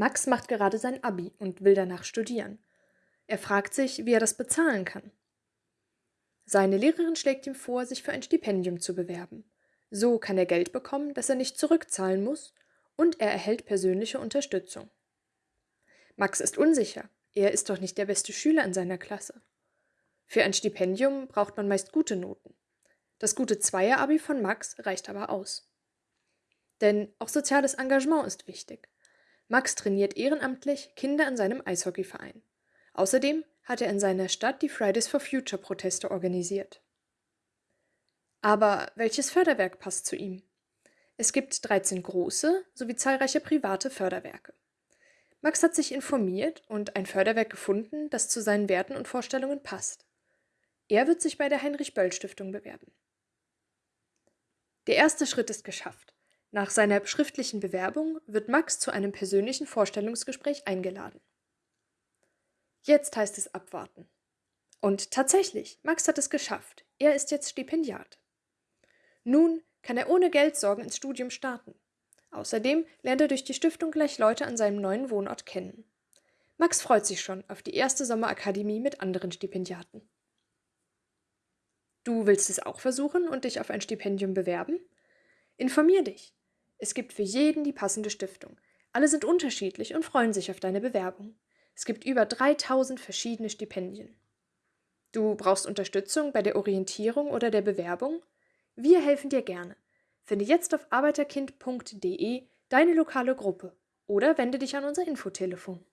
Max macht gerade sein Abi und will danach studieren. Er fragt sich, wie er das bezahlen kann. Seine Lehrerin schlägt ihm vor, sich für ein Stipendium zu bewerben. So kann er Geld bekommen, das er nicht zurückzahlen muss, und er erhält persönliche Unterstützung. Max ist unsicher, er ist doch nicht der beste Schüler in seiner Klasse. Für ein Stipendium braucht man meist gute Noten. Das gute Zweier-Abi von Max reicht aber aus. Denn auch soziales Engagement ist wichtig. Max trainiert ehrenamtlich Kinder in seinem Eishockeyverein. Außerdem hat er in seiner Stadt die Fridays for Future Proteste organisiert. Aber welches Förderwerk passt zu ihm? Es gibt 13 große sowie zahlreiche private Förderwerke. Max hat sich informiert und ein Förderwerk gefunden, das zu seinen Werten und Vorstellungen passt. Er wird sich bei der Heinrich Böll Stiftung bewerben. Der erste Schritt ist geschafft. Nach seiner schriftlichen Bewerbung wird Max zu einem persönlichen Vorstellungsgespräch eingeladen. Jetzt heißt es abwarten. Und tatsächlich, Max hat es geschafft. Er ist jetzt Stipendiat. Nun kann er ohne Geldsorgen ins Studium starten. Außerdem lernt er durch die Stiftung gleich Leute an seinem neuen Wohnort kennen. Max freut sich schon auf die erste Sommerakademie mit anderen Stipendiaten. Du willst es auch versuchen und dich auf ein Stipendium bewerben? Informier dich. Es gibt für jeden die passende Stiftung. Alle sind unterschiedlich und freuen sich auf deine Bewerbung. Es gibt über 3000 verschiedene Stipendien. Du brauchst Unterstützung bei der Orientierung oder der Bewerbung? Wir helfen dir gerne. Finde jetzt auf arbeiterkind.de deine lokale Gruppe oder wende dich an unser Infotelefon.